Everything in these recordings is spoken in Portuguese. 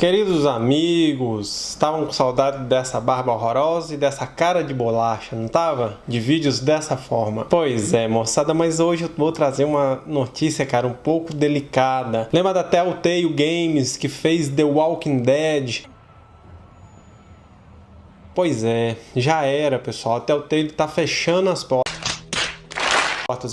Queridos amigos, estavam com saudade dessa barba horrorosa e dessa cara de bolacha, não tava? De vídeos dessa forma. Pois é, moçada, mas hoje eu vou trazer uma notícia, cara, um pouco delicada. Lembra da Telltale Games que fez The Walking Dead? Pois é, já era, pessoal. A Telltale tá fechando as portas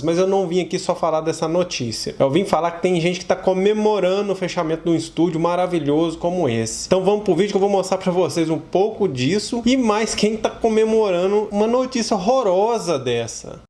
mas eu não vim aqui só falar dessa notícia. Eu vim falar que tem gente que está comemorando o fechamento de um estúdio maravilhoso como esse. Então vamos pro vídeo que eu vou mostrar para vocês um pouco disso e mais quem está comemorando uma notícia horrorosa dessa.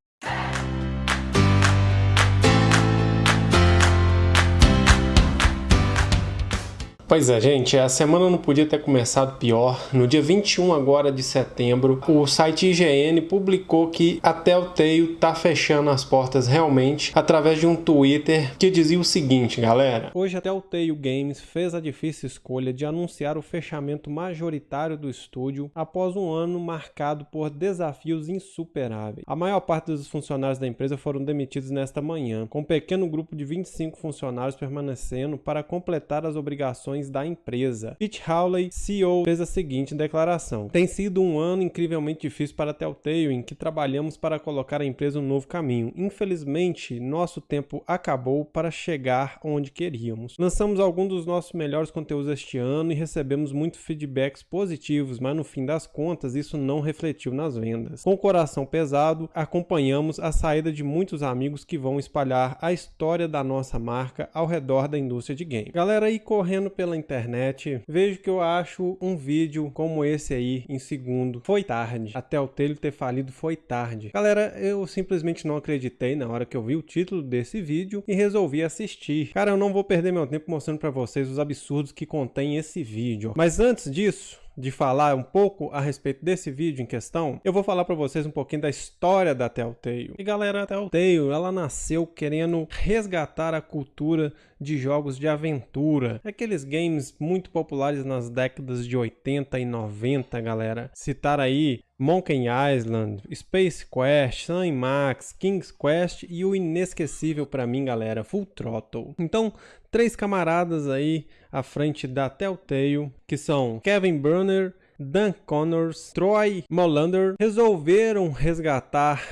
Pois é, gente, a semana não podia ter começado pior. No dia 21 agora de setembro, o site IGN publicou que a Telltale tá fechando as portas realmente através de um Twitter que dizia o seguinte, galera. Hoje a Telltale Games fez a difícil escolha de anunciar o fechamento majoritário do estúdio após um ano marcado por desafios insuperáveis. A maior parte dos funcionários da empresa foram demitidos nesta manhã, com um pequeno grupo de 25 funcionários permanecendo para completar as obrigações ações da empresa. Pete Hawley, CEO, fez a seguinte declaração. Tem sido um ano incrivelmente difícil para a Telltale, em que trabalhamos para colocar a empresa um novo caminho. Infelizmente, nosso tempo acabou para chegar onde queríamos. Lançamos alguns dos nossos melhores conteúdos este ano e recebemos muitos feedbacks positivos, mas no fim das contas isso não refletiu nas vendas. Com o coração pesado, acompanhamos a saída de muitos amigos que vão espalhar a história da nossa marca ao redor da indústria de game. Galera aí correndo pela pela internet, vejo que eu acho um vídeo como esse aí em segundo. Foi tarde. Até o Telltale ter falido foi tarde. Galera, eu simplesmente não acreditei na hora que eu vi o título desse vídeo e resolvi assistir. Cara, eu não vou perder meu tempo mostrando para vocês os absurdos que contém esse vídeo. Mas antes disso, de falar um pouco a respeito desse vídeo em questão, eu vou falar para vocês um pouquinho da história da Telltale. E galera, a Telltale, ela nasceu querendo resgatar a cultura de jogos de aventura. Aqueles games muito populares nas décadas de 80 e 90, galera. Citar aí Monkey Island, Space Quest, Sun Max, King's Quest e o inesquecível para mim, galera, Full Throttle. Então, três camaradas aí à frente da Telltale, que são Kevin Brunner, Dan Connors, Troy Molander, resolveram resgatar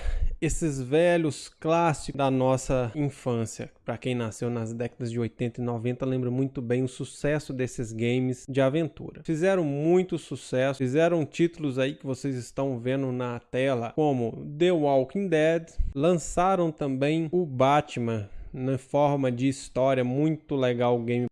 esses velhos clássicos da nossa infância. Para quem nasceu nas décadas de 80 e 90, lembra muito bem o sucesso desses games de aventura. Fizeram muito sucesso, fizeram títulos aí que vocês estão vendo na tela, como The Walking Dead, lançaram também o Batman na forma de história muito legal o game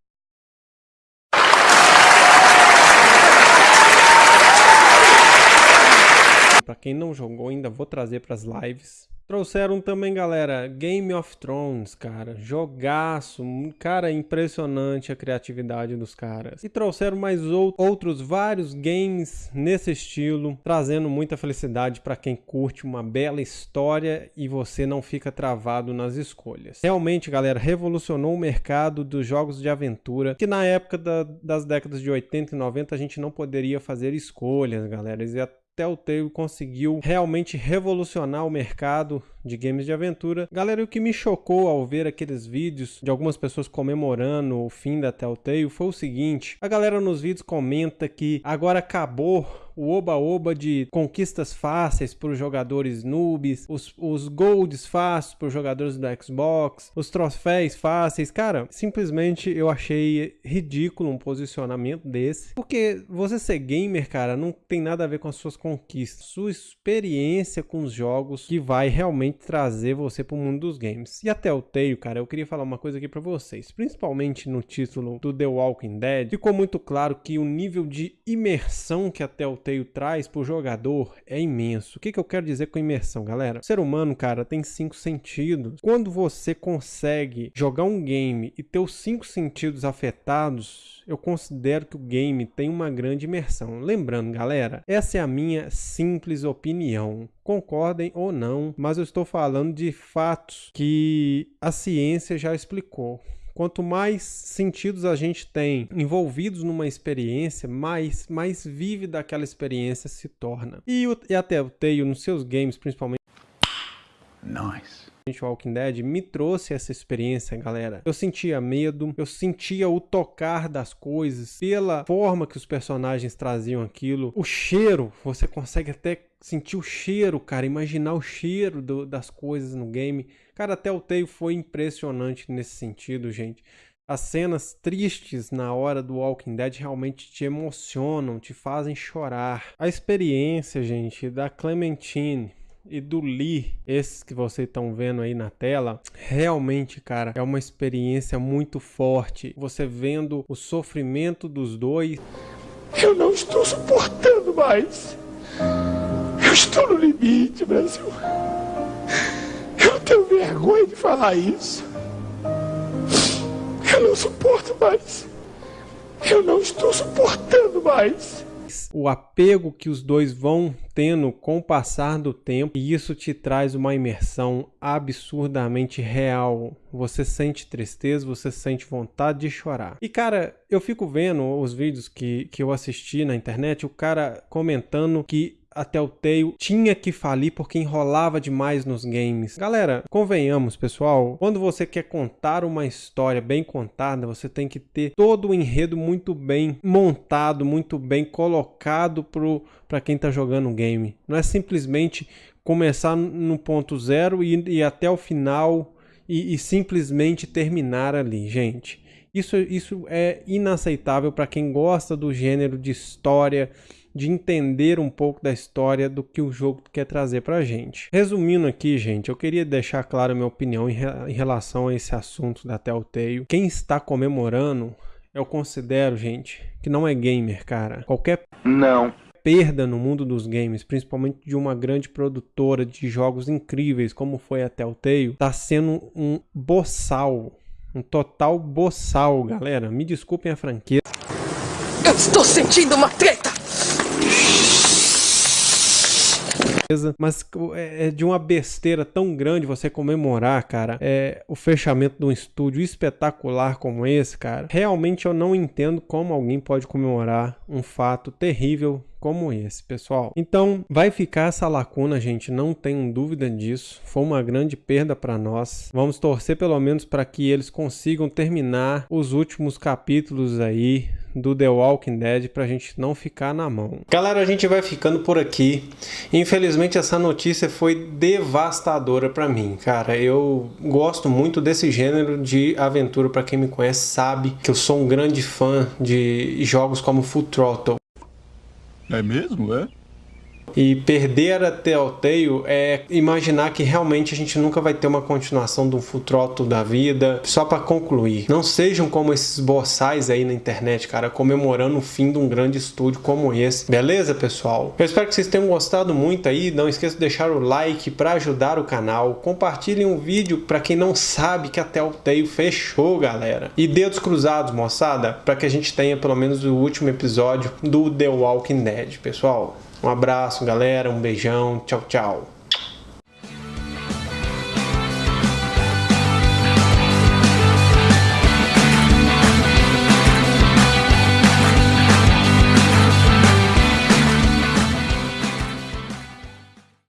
Para quem não jogou, ainda vou trazer para as lives. Trouxeram também, galera, Game of Thrones, cara. Jogaço. Cara, impressionante a criatividade dos caras. E trouxeram mais outros vários games nesse estilo, trazendo muita felicidade para quem curte uma bela história e você não fica travado nas escolhas. Realmente, galera, revolucionou o mercado dos jogos de aventura, que na época da, das décadas de 80 e 90 a gente não poderia fazer escolhas, galera. E Telltale conseguiu realmente revolucionar o mercado de games de aventura. Galera, o que me chocou ao ver aqueles vídeos de algumas pessoas comemorando o fim da Telltale foi o seguinte: a galera nos vídeos comenta que agora acabou o oba-oba de conquistas fáceis para os jogadores noobs, os, os golds fáceis para os jogadores do Xbox, os troféus fáceis. Cara, simplesmente eu achei ridículo um posicionamento desse, porque você ser gamer, cara, não tem nada a ver com as suas conquistas, sua experiência com os jogos que vai realmente trazer você para o mundo dos games. E até o Telltale, cara, eu queria falar uma coisa aqui para vocês, principalmente no título do The Walking Dead, ficou muito claro que o nível de imersão que a Telltale traz para o jogador é imenso. O que, que eu quero dizer com imersão, galera? O ser humano, cara, tem cinco sentidos. Quando você consegue jogar um game e ter os cinco sentidos afetados, eu considero que o game tem uma grande imersão. Lembrando, galera, essa é a minha simples opinião. Concordem ou não, mas eu estou falando de fatos que a ciência já explicou. Quanto mais sentidos a gente tem envolvidos numa experiência, mais, mais vívida aquela experiência se torna. E, o, e até o Telltale, nos seus games, principalmente. Nice. Walking Dead me trouxe essa experiência, galera. Eu sentia medo, eu sentia o tocar das coisas, pela forma que os personagens traziam aquilo, o cheiro, você consegue até sentir o cheiro, cara, imaginar o cheiro do, das coisas no game. Cara, até o Telltale foi impressionante nesse sentido, gente. As cenas tristes na hora do Walking Dead realmente te emocionam, te fazem chorar. A experiência, gente, da Clementine e do Lee, esses que vocês estão vendo aí na tela, realmente, cara, é uma experiência muito forte. Você vendo o sofrimento dos dois. Eu não estou suportando mais. Eu estou no limite, Brasil. Eu tenho vergonha de falar isso. Eu não suporto mais. Eu não estou suportando mais. O apego que os dois vão tendo com o passar do tempo, e isso te traz uma imersão absurdamente real. Você sente tristeza, você sente vontade de chorar. E cara, eu fico vendo os vídeos que, que eu assisti na internet, o cara comentando que a Telltale tinha que falir porque enrolava demais nos games. Galera, convenhamos, pessoal, quando você quer contar uma história bem contada, você tem que ter todo o enredo muito bem montado, muito bem colocado para quem está jogando o game. Não é simplesmente começar no ponto zero e ir até o final e, e simplesmente terminar ali, gente. Isso, isso é inaceitável para quem gosta do gênero de história de entender um pouco da história do que o jogo quer trazer pra gente. Resumindo aqui, gente, eu queria deixar claro a minha opinião em, re em relação a esse assunto da Telltale. Quem está comemorando, eu considero, gente, que não é gamer, cara. Qualquer não perda no mundo dos games, principalmente de uma grande produtora de jogos incríveis como foi a Telltale, está sendo um boçal, um total boçal, galera. Me desculpem a franqueza. Eu estou sentindo uma treta! Mas é, é de uma besteira tão grande você comemorar, cara, é o fechamento de um estúdio espetacular como esse, cara. Realmente eu não entendo como alguém pode comemorar um fato terrível como esse, pessoal. Então, vai ficar essa lacuna, gente, não tenho dúvida disso. Foi uma grande perda para nós. Vamos torcer pelo menos para que eles consigam terminar os últimos capítulos aí do The Walking Dead pra gente não ficar na mão. Galera, a gente vai ficando por aqui. Infelizmente essa notícia foi devastadora para mim, cara. Eu gosto muito desse gênero de aventura, para quem me conhece sabe que eu sou um grande fã de jogos como Full Throttle. É mesmo, é? E perder a Telltale é imaginar que realmente a gente nunca vai ter uma continuação do Full Throttle da vida. Só para concluir, não sejam como esses boçais aí na internet, cara, comemorando o fim de um grande estúdio como esse. Beleza, pessoal? Eu espero que vocês tenham gostado muito aí. Não esqueça de deixar o like para ajudar o canal. Compartilhem o vídeo para quem não sabe que a Telltale fechou, galera. E dedos cruzados, moçada, para que a gente tenha pelo menos o último episódio do The Walking Dead, pessoal. Um abraço, galera. Um beijão. Tchau, tchau.